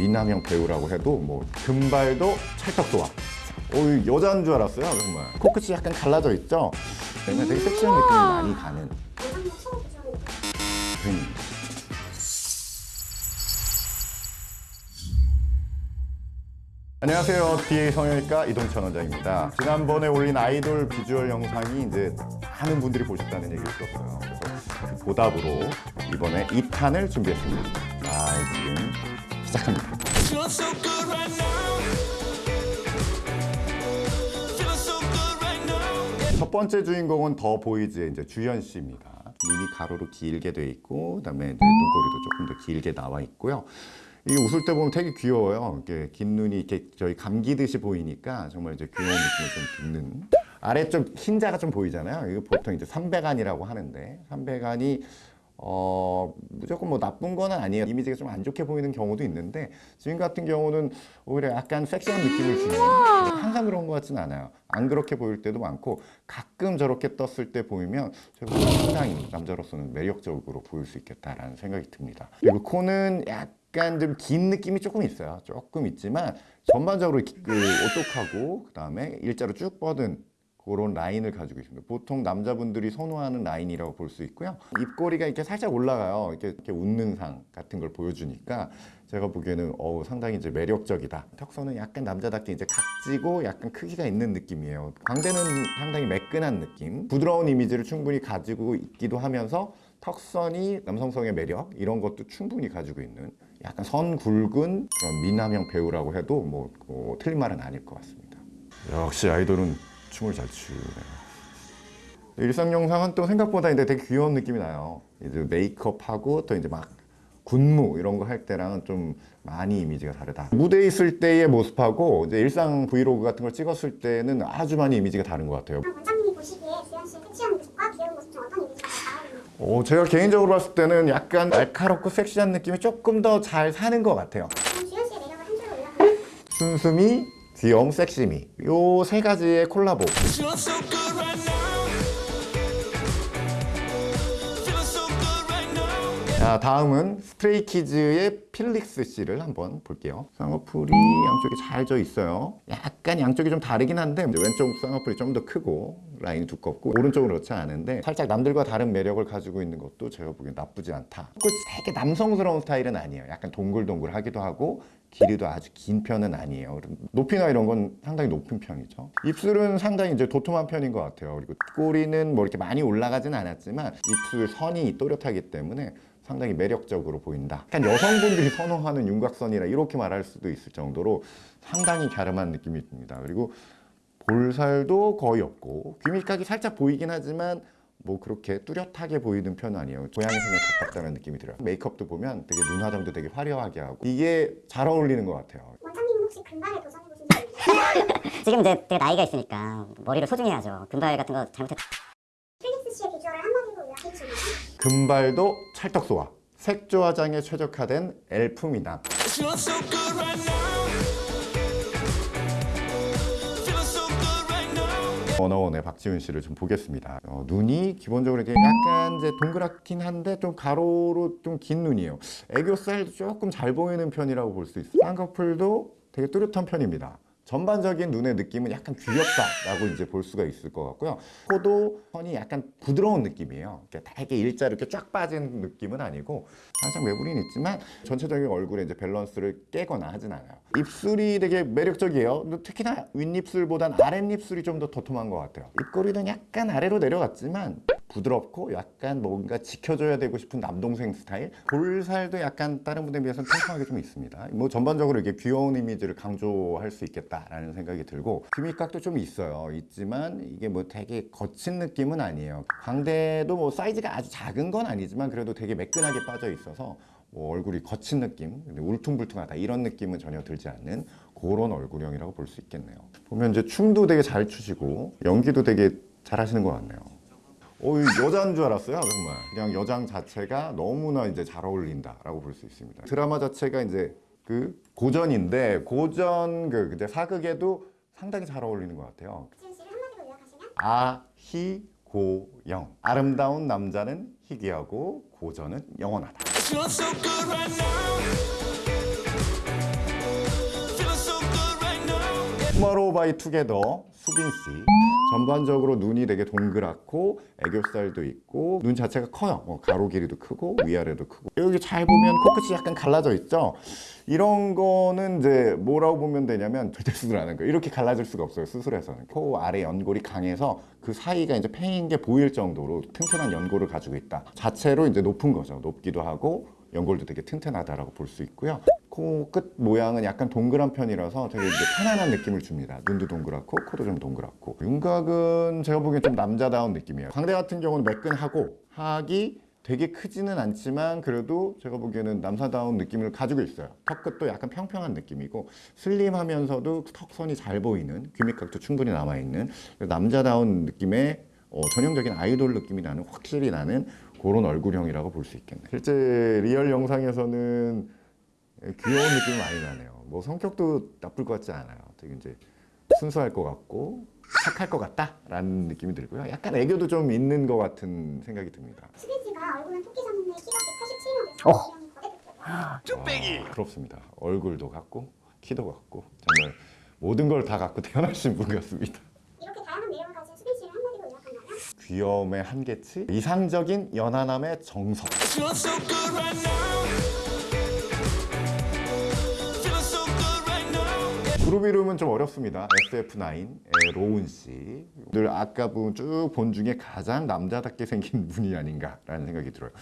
미남형 배우라고 해도 뭐 금발도 찰떡도와 어, 여자인 줄 알았어요 정말 코끝이 약간 갈라져 있죠? 그러면 되게 섹시한 느낌이 많이 가는 배우입니다 안녕하세요. DA 성형외과 이동천 원장입니다. 지난번에 올린 아이돌 비주얼 영상이 이제 많은 분들이 보셨다는 얘기를 들었어요. 그래서 그 보답으로 이번에 2탄을 준비했습니다. 자, 지금 시작합니다. 첫 번째 주인공은 더 보이즈의 이제 주현 씨입니다. 눈이 가로로 길게 돼 있고, 그다음에 눈꼬리도 조금 더 길게 나와 있고요. 이게 웃을 때 보면 되게 귀여워요. 이렇게 긴 눈이 이렇게 저희 감기듯이 보이니까 정말 이제 귀여운 느낌을 좀 듣는. 아래쪽 흰자가 좀 보이잖아요. 이거 보통 이제 삼백안이라고 하는데 삼백안이 어 뭐 나쁜 건 아니에요. 이미지가 좀 안 좋게 보이는 경우도 있는데 지금 같은 경우는 오히려 약간 섹시한 느낌을 주는 항상 그런 것 같지는 않아요. 안 그렇게 보일 때도 많고 가끔 저렇게 떴을 때 보이면 상당히 남자로서는 매력적으로 보일 수 있겠다라는 생각이 듭니다. 그리고 코는 약간 좀긴 느낌이 조금 있어요. 조금 있지만 전반적으로 그 오똑하고 그 다음에 일자로 쭉 뻗은 그런 라인을 가지고 있습니다. 보통 남자분들이 선호하는 라인이라고 볼 수 있고요. 입꼬리가 이렇게 살짝 올라가요. 이렇게, 이렇게 웃는 상 같은 걸 보여주니까 제가 보기에는 어우 상당히 이제 매력적이다. 턱선은 약간 남자답게 이제 각지고 약간 크기가 있는 느낌이에요. 광대는 상당히 매끈한 느낌, 부드러운 이미지를 충분히 가지고 있기도 하면서 턱선이 남성성의 매력 이런 것도 충분히 가지고 있는 약간 선 굵은 그런 미남형 배우라고 해도 뭐, 뭐 틀린 말은 아닐 것 같습니다. 역시 아이돌은 춤을 잘 추네요. 일상 영상은 또 생각보다 이제 되게 귀여운 느낌이 나요. 이제 메이크업하고 또 이제 막 군무 이런 거 할 때랑은 좀 많이 이미지가 다르다. 무대에 있을 때의 모습하고 이제 일상 브이로그 같은 걸 찍었을 때는 아주 많이 이미지가 다른 것 같아요. 원장님이 보시기에 주현 씨의 섹시한 모습과 귀여운 모습 중 어떤 이미지가 어, 제가 개인적으로 봤을 때는 약간 날카롭고 섹시한 느낌이 조금 더 잘 사는 것 같아요. 주현 씨의 매력을 한 줄로 요약하면 순수미, 귀여움, 섹시미. 요 세 가지의 콜라보. 자 다음은 스트레이키즈의 필릭스 씨를 한번 볼게요. 쌍꺼풀이 양쪽에 잘져 있어요. 약간 양쪽이 좀 다르긴 한데 왼쪽 쌍꺼풀이 좀 더 크고 라인이 두껍고 오른쪽은 그렇지 않은데 살짝 남들과 다른 매력을 가지고 있는 것도 제가 보기엔 나쁘지 않다. 꼭 되게 남성스러운 스타일은 아니에요. 약간 동글동글하기도 하고 길이도 아주 긴 편은 아니에요. 높이나 이런 건 상당히 높은 편이죠. 입술은 상당히 이제 도톰한 편인 것 같아요. 그리고 꼬리는 뭐 이렇게 많이 올라가진 않았지만 입술 선이 또렷하기 때문에 상당히 매력적으로 보인다. 약간 여성분들이 선호하는 윤곽선이라 이렇게 말할 수도 있을 정도로 상당히 갸름한 느낌이 듭니다. 그리고 볼살도 거의 없고 귀밑각이 살짝 보이긴 하지만 뭐 그렇게 뚜렷하게 보이는 편은 아니에요. 고양이 생에 가깝다는 느낌이 들어요. 메이크업도 보면 되게 눈 화장도 되게 화려하게 하고 이게 잘 어울리는 것 같아요. 원장님은 혹시 금발에 도전해보신 적 있으세요? 지금 이제 나이가 있으니까 머리를 소중해야죠. 금발 같은 거 잘못했 필릭스 씨의 비주얼을 한마디로 요약해주시면 금발도 찰떡소와 색조 화장에 최적화된 엘프미남 워너원의 박지훈 씨를 좀 보겠습니다. 어, 눈이 기본적으로 이렇게 약간 이제 동그랗긴 한데 좀 가로로 좀 긴 눈이에요. 애교살도 조금 잘 보이는 편이라고 볼 수 있어요. 쌍꺼풀도 되게 뚜렷한 편입니다. 전반적인 눈의 느낌은 약간 귀엽다라고 이제 볼 수가 있을 것 같고요. 코도 선이 약간 부드러운 느낌이에요. 되게 일자로 이렇게 쫙 빠진 느낌은 아니고 살짝 매부리는 있지만 전체적인 얼굴에 이제 밸런스를 깨거나 하진 않아요. 입술이 되게 매력적이에요. 특히나 윗입술보단 아랫입술이 좀 더 도톰한 것 같아요. 입꼬리는 약간 아래로 내려갔지만 부드럽고 약간 뭔가 지켜줘야 되고 싶은 남동생 스타일. 볼살도 약간 다른 분들에 비해서는 팽팽하게 좀 있습니다. 뭐 전반적으로 이게 귀여운 이미지를 강조할 수 있겠다라는 생각이 들고 귀밑각도 좀 있어요. 있지만 이게 뭐 되게 거친 느낌은 아니에요. 광대도 뭐 사이즈가 아주 작은 건 아니지만 그래도 되게 매끈하게 빠져 있어서 뭐 얼굴이 거친 느낌, 울퉁불퉁하다 이런 느낌은 전혀 들지 않는 그런 얼굴형이라고 볼 수 있겠네요. 보면 이제 춤도 되게 잘 추시고 연기도 되게 잘 하시는 것 같네요. 어이 여자인 줄 알았어요 정말. 그냥 여장 자체가 너무나 이제 잘 어울린다 라고 볼 수 있습니다. 드라마 자체가 이제 그 고전인데 고전 그 근데 사극에도 상당히 잘 어울리는 것 같아요. 아희고영. 아름다운 남자는 희귀하고 고전은 영원하다. 투마로우 바이 투게더 수빈 씨. 전반적으로 눈이 되게 동그랗고 애교살도 있고 눈 자체가 커요. 뭐 가로 길이도 크고 위아래도 크고. 여기 잘 보면 코끝이 약간 갈라져 있죠? 이런 거는 이제 뭐라고 보면 되냐면 절대 수술 안한 거예요. 이렇게 갈라질 수가 없어요 수술에서는. 코 아래 연골이 강해서 그 사이가 이제 패인 게 보일 정도로 튼튼한 연골을 가지고 있다. 자체로 이제 높은 거죠. 높기도 하고 연골도 되게 튼튼하다라고 볼 수 있고요. 코끝 모양은 약간 동그란 편이라서 되게 이제 편안한 느낌을 줍니다. 눈도 동그랗고 코도 좀 동그랗고 윤곽은 제가 보기엔 좀 남자다운 느낌이에요. 광대 같은 경우는 매끈하고 하악이 되게 크지는 않지만 그래도 제가 보기에는 남사다운 느낌을 가지고 있어요. 턱 끝도 약간 평평한 느낌이고 슬림하면서도 턱선이 잘 보이는 귀밑각도 충분히 남아있는 남자다운 느낌의 어, 전형적인 아이돌 느낌이 나는 확실히 나는 그런 얼굴형이라고 볼 수 있겠네. 실제 리얼 영상에서는 귀여운 느낌이 많이 나네요. 뭐 성격도 나쁠 것 같지 않아요. 되게 이제 순수할 것 같고 착할 것 같다라는 느낌이 들고요. 약간 애교도 좀 있는 것 같은 생각이 듭니다. 씨가 얼굴은 토끼 졌는데 키가 187이라서 어. 거대 와, 부럽습니다. 얼굴도 갖고 키도 갖고 정말 모든 걸 다 갖고 태어나신 분 같습니다. 이렇게 다양한 매력을 가진 수빈 씨를 한마디로 요약한다면 귀여움의 한계치, 이상적인 연하남의 정석. 그룹 이름은 좀 어렵습니다. SF9의 로운 씨. 늘 아까 쭉본 중에 가장 남자답게 생긴 분이 아닌가라는 생각이 들어요.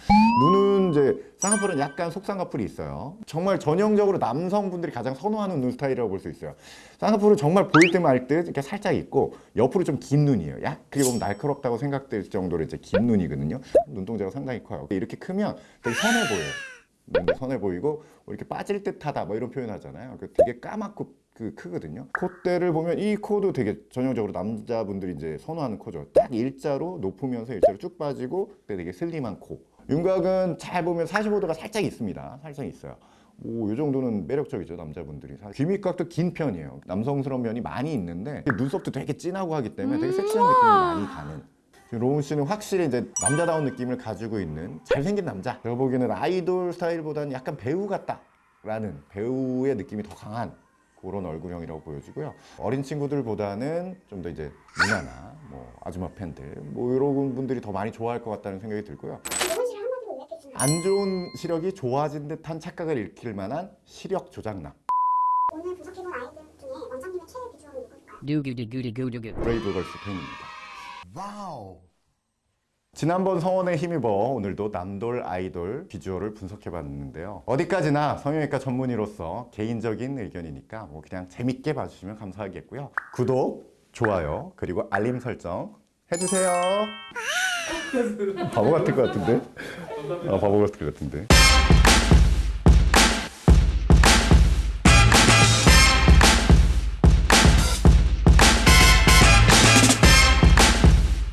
눈은 이제 쌍꺼풀은 약간 속쌍꺼풀이 있어요. 정말 전형적으로 남성분들이 가장 선호하는 눈 스타일이라고 볼 수 있어요. 쌍꺼풀은 정말 보일 듯 말 듯 이렇게 살짝 있고 옆으로 좀 긴 눈이에요. 약 그게 보면 날카롭다고 생각될 정도로 이제 긴 눈이거든요. 눈동자가 상당히 커요. 이렇게 크면 되게 선해 보여요. 선해 보이고 뭐 이렇게 빠질 듯하다 뭐 이런 표현 하잖아요. 그 되게 까맣고 그 크거든요. 콧대를 보면 이 코도 되게 전형적으로 남자분들이 이제 선호하는 코죠. 딱 일자로 높으면서 일자로 쭉 빠지고 되게 슬림한 코. 윤곽은 잘 보면 45도가 살짝 있습니다. 살짝 있어요. 오, 이 정도는 매력적이죠 남자분들이 귀밑각도 긴 편이에요 남성스러운 면이 많이 있는데 눈썹도 되게 진하고 하기 때문에 되게 섹시한 느낌이 많이 가는 로운 씨는 확실히 이제 남자다운 느낌을 가지고 있는 잘생긴 남자. 제가 보기에는 아이돌 스타일보다는 약간 배우 같다 라는 배우의 느낌이 더 강한 그런 얼굴형이라고 보여지고요. 어린 친구들보다는 좀 더 이제 누나나 뭐 아줌마 팬들 뭐 이런 분들이 더 많이 좋아할 것 같다는 생각이 들고요. 안 좋은 시력이 좋아진 듯한 착각을 일으킬 만한 시력 조작남. 오늘 분석해본 아이돌 중에 원장님의 최애 비주얼은 누굴까요? 두구두구두구두구. 브레이브걸스 팬입니다. 지난번 성원에 힘입어 오늘도 남돌 아이돌 비주얼을 분석해 봤는데요. 어디까지나 성형외과 전문의로서 개인적인 의견이니까 뭐 그냥 재밌게 봐주시면 감사하겠고요. 구독, 좋아요, 그리고 알림 설정 해주세요. 바보 같은 것 같은데? 아, 바보 같은 것 같은데?